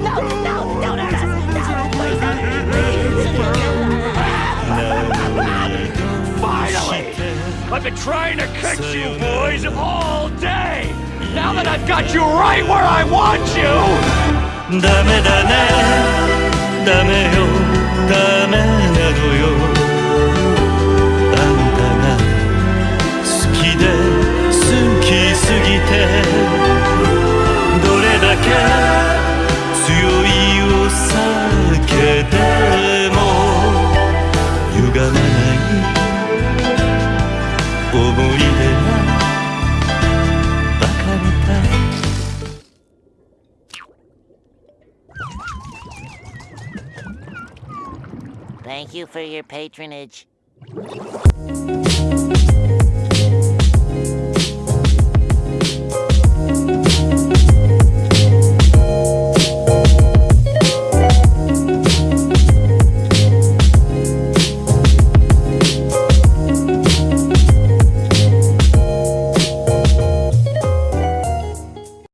No, no, don't hurt us! No, Finally! I've been trying to catch you boys all day! Now that I've got you right where I want you! Dame, dame, dame, dame. Oh, Thank you for your patronage.